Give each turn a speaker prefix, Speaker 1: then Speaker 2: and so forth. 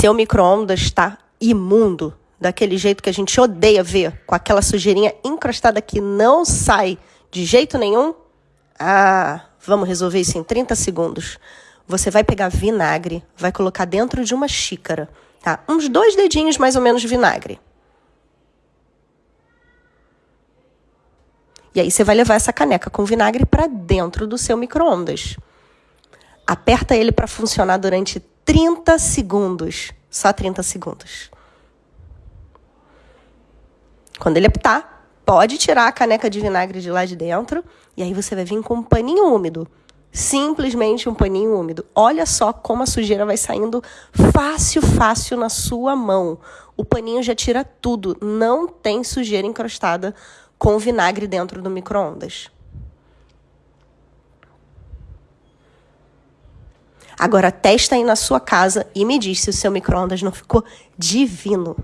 Speaker 1: seu micro-ondas está imundo, daquele jeito que a gente odeia ver, com aquela sujeirinha encrostada que não sai de jeito nenhum, ah, vamos resolver isso em 30 segundos. Você vai pegar vinagre, vai colocar dentro de uma xícara, tá? Uns dois dedinhos mais ou menos de vinagre. E aí você vai levar essa caneca com vinagre para dentro do seu micro-ondas. Aperta ele para funcionar durante 30 segundos. Só 30 segundos. Quando ele apitar, pode tirar a caneca de vinagre de lá de dentro e aí você vai vir com um paninho úmido. Simplesmente um paninho úmido. Olha só como a sujeira vai saindo fácil, fácil na sua mão. O paninho já tira tudo. Não tem sujeira encrostada com vinagre dentro do micro-ondas. Agora testa aí na sua casa e me diz se o seu micro-ondas não ficou divino.